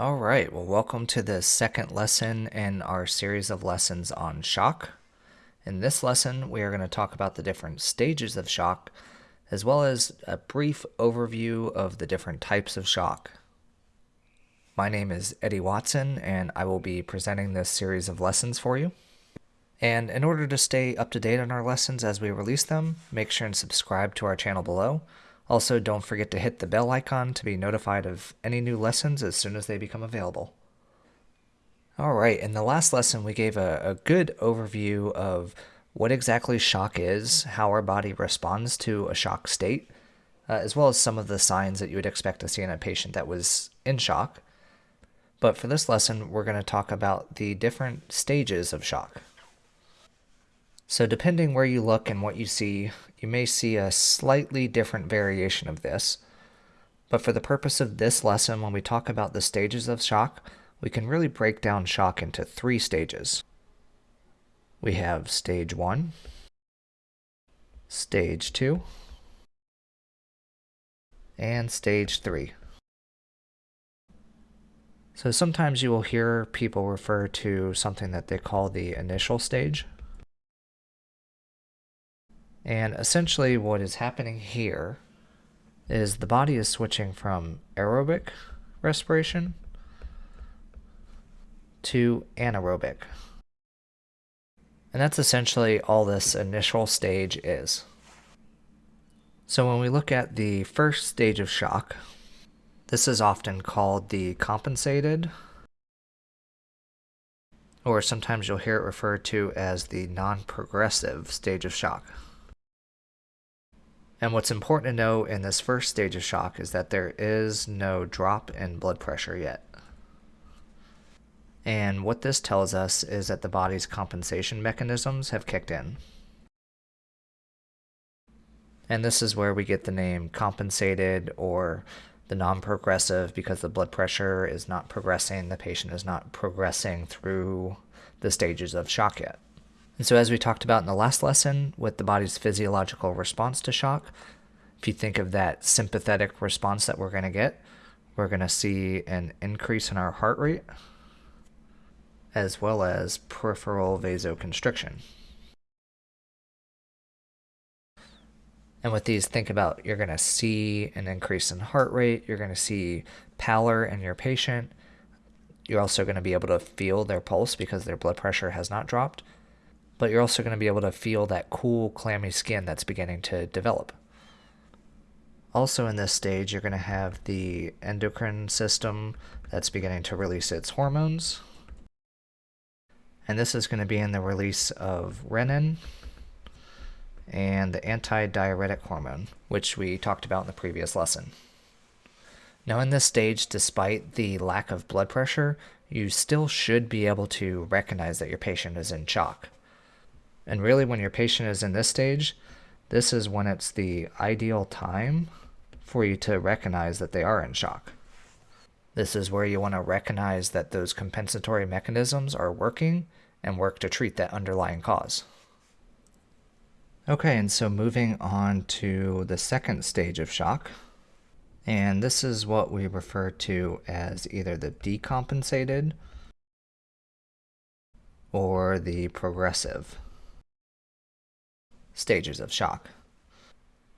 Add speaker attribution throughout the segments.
Speaker 1: All right, well, welcome to the second lesson in our series of lessons on shock. In this lesson, we are going to talk about the different stages of shock, as well as a brief overview of the different types of shock. My name is Eddie Watson, and I will be presenting this series of lessons for you. And in order to stay up to date on our lessons as we release them, make sure and subscribe to our channel below. Also, don't forget to hit the bell icon to be notified of any new lessons as soon as they become available. Alright, in the last lesson we gave a, a good overview of what exactly shock is, how our body responds to a shock state, uh, as well as some of the signs that you would expect to see in a patient that was in shock. But for this lesson, we're going to talk about the different stages of shock. So depending where you look and what you see, you may see a slightly different variation of this. But for the purpose of this lesson, when we talk about the stages of shock, we can really break down shock into three stages. We have stage one, stage two, and stage three. So sometimes you will hear people refer to something that they call the initial stage. And essentially what is happening here is the body is switching from aerobic respiration to anaerobic. And that's essentially all this initial stage is. So when we look at the first stage of shock, this is often called the compensated, or sometimes you'll hear it referred to as the non-progressive stage of shock. And what's important to know in this first stage of shock is that there is no drop in blood pressure yet. And what this tells us is that the body's compensation mechanisms have kicked in. And this is where we get the name compensated or the non-progressive because the blood pressure is not progressing, the patient is not progressing through the stages of shock yet. And so as we talked about in the last lesson with the body's physiological response to shock, if you think of that sympathetic response that we're going to get, we're going to see an increase in our heart rate as well as peripheral vasoconstriction. And with these, think about you're going to see an increase in heart rate, you're going to see pallor in your patient. You're also going to be able to feel their pulse because their blood pressure has not dropped but you're also going to be able to feel that cool, clammy skin that's beginning to develop. Also in this stage, you're going to have the endocrine system that's beginning to release its hormones. And this is going to be in the release of renin and the antidiuretic hormone, which we talked about in the previous lesson. Now in this stage, despite the lack of blood pressure, you still should be able to recognize that your patient is in shock. And really, when your patient is in this stage, this is when it's the ideal time for you to recognize that they are in shock. This is where you want to recognize that those compensatory mechanisms are working and work to treat that underlying cause. Okay, and so moving on to the second stage of shock. And this is what we refer to as either the decompensated or the progressive stages of shock.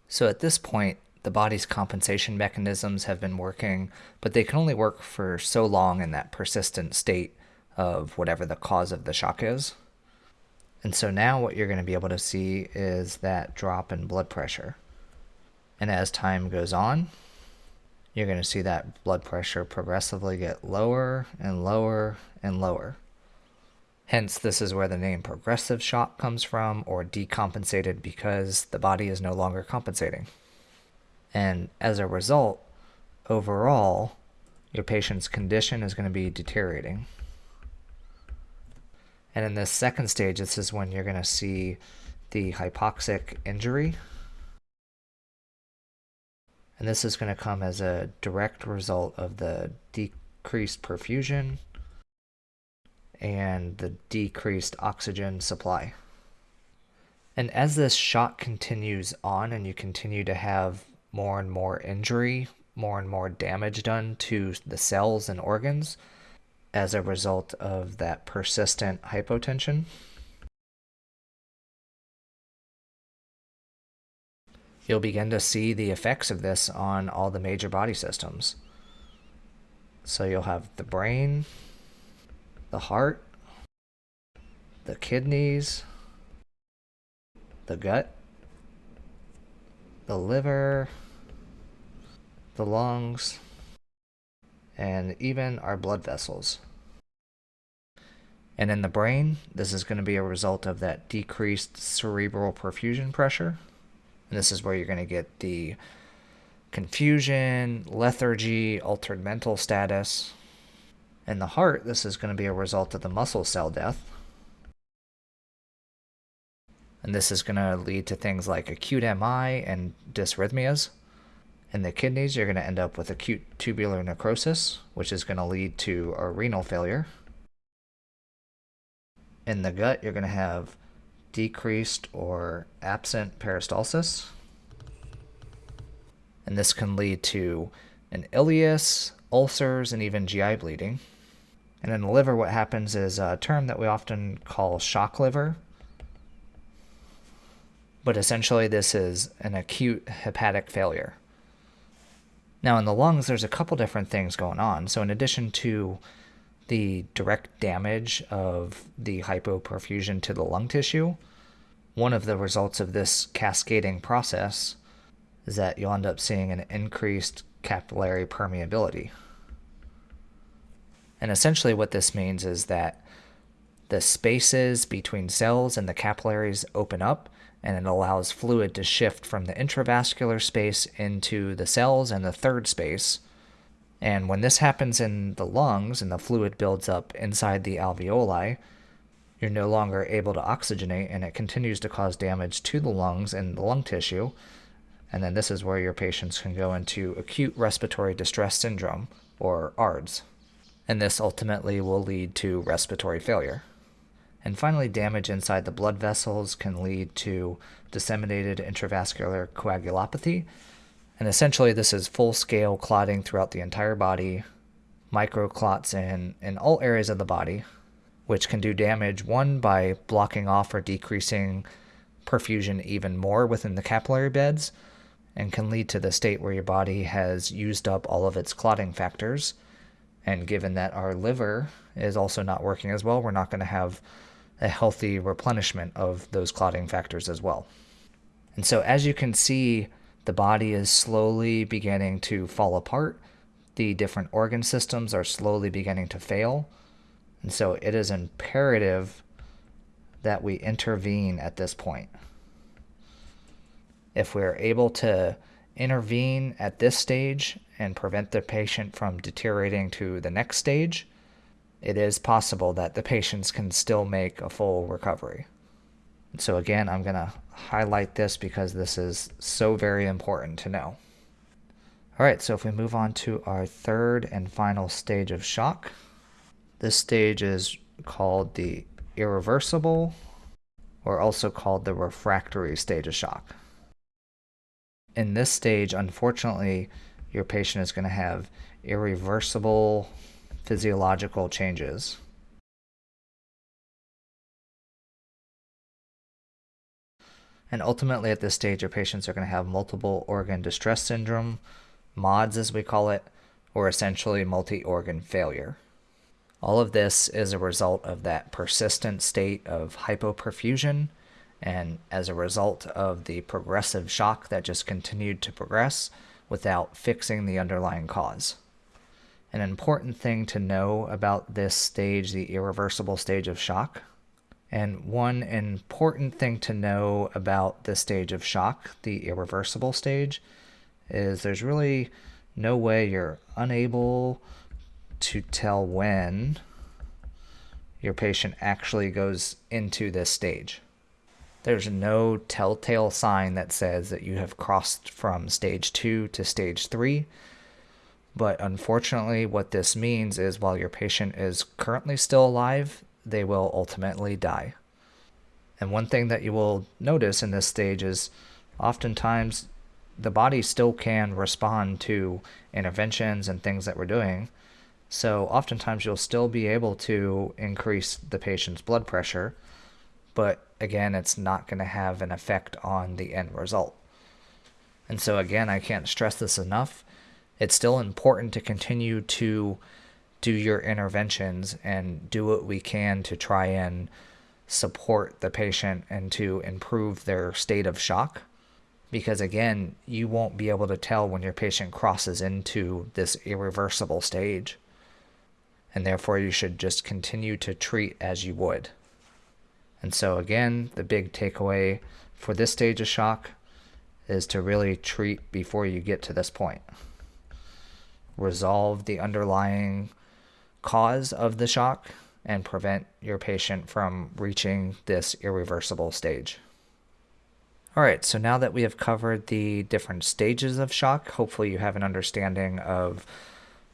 Speaker 1: So at this point, the body's compensation mechanisms have been working, but they can only work for so long in that persistent state of whatever the cause of the shock is. And so now what you're going to be able to see is that drop in blood pressure. And as time goes on, you're going to see that blood pressure progressively get lower and lower and lower. Hence, this is where the name progressive shock comes from, or decompensated because the body is no longer compensating. And as a result, overall, your patient's condition is going to be deteriorating. And in this second stage, this is when you're going to see the hypoxic injury. And this is going to come as a direct result of the decreased perfusion and the decreased oxygen supply. And as this shock continues on and you continue to have more and more injury more and more damage done to the cells and organs as a result of that persistent hypotension. You'll begin to see the effects of this on all the major body systems. So you'll have the brain, the heart, the kidneys, the gut, the liver, the lungs, and even our blood vessels. And in the brain, this is going to be a result of that decreased cerebral perfusion pressure. And this is where you're going to get the confusion, lethargy, altered mental status. In the heart, this is going to be a result of the muscle cell death. And this is going to lead to things like acute MI and dysrhythmias. In the kidneys, you're going to end up with acute tubular necrosis, which is going to lead to a renal failure. In the gut, you're going to have decreased or absent peristalsis. And this can lead to an ileus, ulcers, and even GI bleeding. And in the liver, what happens is a term that we often call shock liver. But essentially, this is an acute hepatic failure. Now, in the lungs, there's a couple different things going on. So, in addition to the direct damage of the hypoperfusion to the lung tissue, one of the results of this cascading process is that you'll end up seeing an increased capillary permeability. And essentially, what this means is that the spaces between cells and the capillaries open up and it allows fluid to shift from the intravascular space into the cells and the third space. And when this happens in the lungs and the fluid builds up inside the alveoli, you're no longer able to oxygenate and it continues to cause damage to the lungs and the lung tissue. And then this is where your patients can go into acute respiratory distress syndrome, or ARDS. And this ultimately will lead to respiratory failure. And finally, damage inside the blood vessels can lead to disseminated intravascular coagulopathy. And essentially, this is full scale clotting throughout the entire body, microclots in, in all areas of the body, which can do damage one by blocking off or decreasing perfusion even more within the capillary beds, and can lead to the state where your body has used up all of its clotting factors. And given that our liver is also not working as well, we're not going to have a healthy replenishment of those clotting factors as well. And so, as you can see, the body is slowly beginning to fall apart. The different organ systems are slowly beginning to fail. And so, it is imperative that we intervene at this point. If we're able to intervene at this stage and prevent the patient from deteriorating to the next stage, it is possible that the patients can still make a full recovery. So again, I'm going to highlight this because this is so very important to know. All right, so if we move on to our third and final stage of shock, this stage is called the irreversible or also called the refractory stage of shock. In this stage, unfortunately, your patient is going to have irreversible physiological changes. And ultimately, at this stage, your patients are going to have multiple organ distress syndrome, MODS as we call it, or essentially multi organ failure. All of this is a result of that persistent state of hypoperfusion, and as a result of the progressive shock that just continued to progress without fixing the underlying cause. An important thing to know about this stage, the irreversible stage of shock, and one important thing to know about this stage of shock, the irreversible stage, is there's really no way you're unable to tell when your patient actually goes into this stage. There's no telltale sign that says that you have crossed from stage two to stage three but unfortunately, what this means is while your patient is currently still alive, they will ultimately die. And one thing that you will notice in this stage is oftentimes the body still can respond to interventions and things that we're doing. So oftentimes you'll still be able to increase the patient's blood pressure, but again, it's not going to have an effect on the end result. And so again, I can't stress this enough. It's still important to continue to do your interventions and do what we can to try and support the patient and to improve their state of shock. Because again, you won't be able to tell when your patient crosses into this irreversible stage. And therefore, you should just continue to treat as you would. And so, again, the big takeaway for this stage of shock is to really treat before you get to this point. Resolve the underlying cause of the shock and prevent your patient from reaching this irreversible stage. All right, so now that we have covered the different stages of shock, hopefully you have an understanding of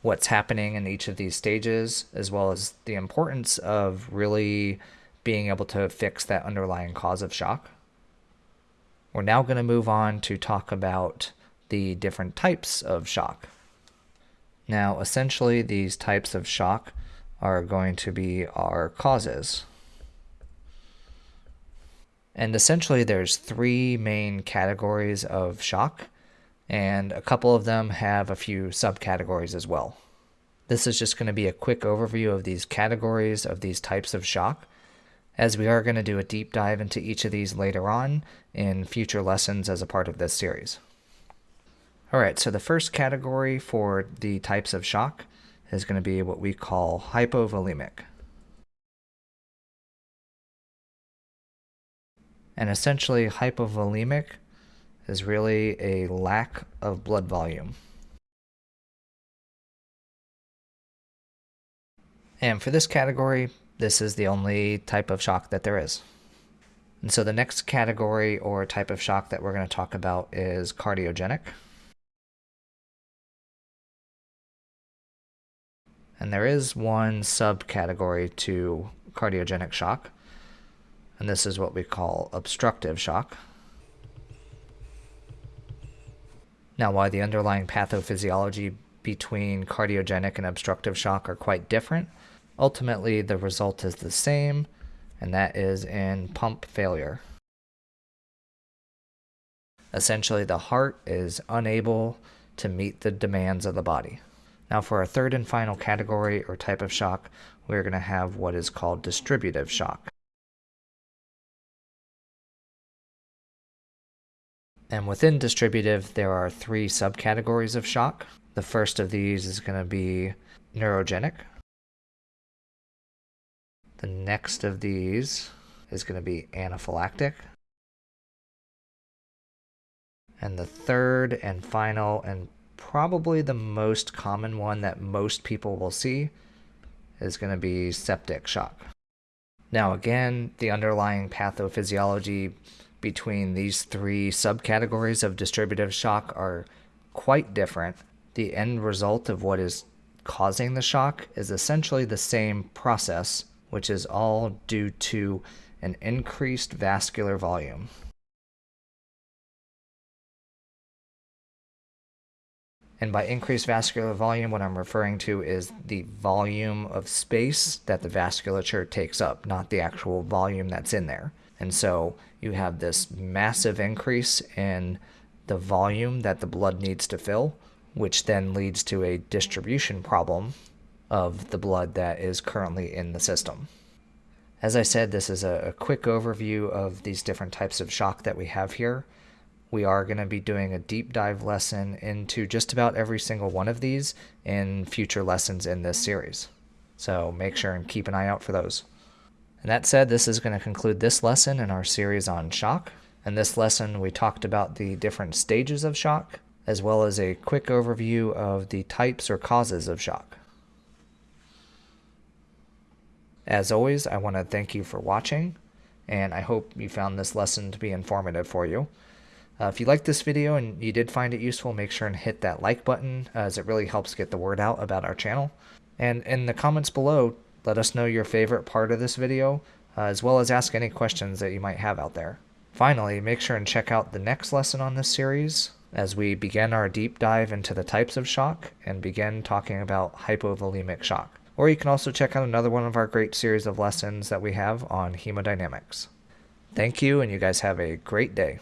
Speaker 1: what's happening in each of these stages, as well as the importance of really being able to fix that underlying cause of shock. We're now going to move on to talk about the different types of shock. Now, essentially, these types of shock are going to be our causes. And essentially, there's three main categories of shock, and a couple of them have a few subcategories as well. This is just going to be a quick overview of these categories of these types of shock, as we are going to do a deep dive into each of these later on in future lessons as a part of this series. All right, so the first category for the types of shock is going to be what we call hypovolemic. And essentially, hypovolemic is really a lack of blood volume. And for this category, this is the only type of shock that there is. And so the next category or type of shock that we're going to talk about is cardiogenic. And there is one subcategory to cardiogenic shock, and this is what we call obstructive shock. Now, why the underlying pathophysiology between cardiogenic and obstructive shock are quite different, ultimately the result is the same, and that is in pump failure. Essentially, the heart is unable to meet the demands of the body. Now for our third and final category or type of shock, we're going to have what is called distributive shock. And within distributive, there are three subcategories of shock. The first of these is going to be neurogenic. The next of these is going to be anaphylactic. And the third and final and probably the most common one that most people will see is going to be septic shock. Now, again, the underlying pathophysiology between these three subcategories of distributive shock are quite different. The end result of what is causing the shock is essentially the same process, which is all due to an increased vascular volume. And by increased vascular volume, what I'm referring to is the volume of space that the vasculature takes up, not the actual volume that's in there. And so you have this massive increase in the volume that the blood needs to fill, which then leads to a distribution problem of the blood that is currently in the system. As I said, this is a, quick overview of these different types of shock that we have here we are going to be doing a deep dive lesson into just about every single one of these in future lessons in this series. So make sure and keep an eye out for those. And that said, this is going to conclude this lesson in our series on shock. In this lesson, we talked about the different stages of shock, as well as a quick overview of the types or causes of shock. As always, I want to thank you for watching, and I hope you found this lesson to be informative for you. Uh, if you liked this video and you did find it useful, make sure and hit that like button as it really helps get the word out about our channel. And in the comments below, let us know your favorite part of this video, uh, as well as ask any questions that you might have out there. Finally, make sure and check out the next lesson on this series, as we begin our deep dive into the types of shock and begin talking about hypovolemic shock. Or you can also check out another one of our great series of lessons that we have on hemodynamics. Thank you, and you guys have a great day.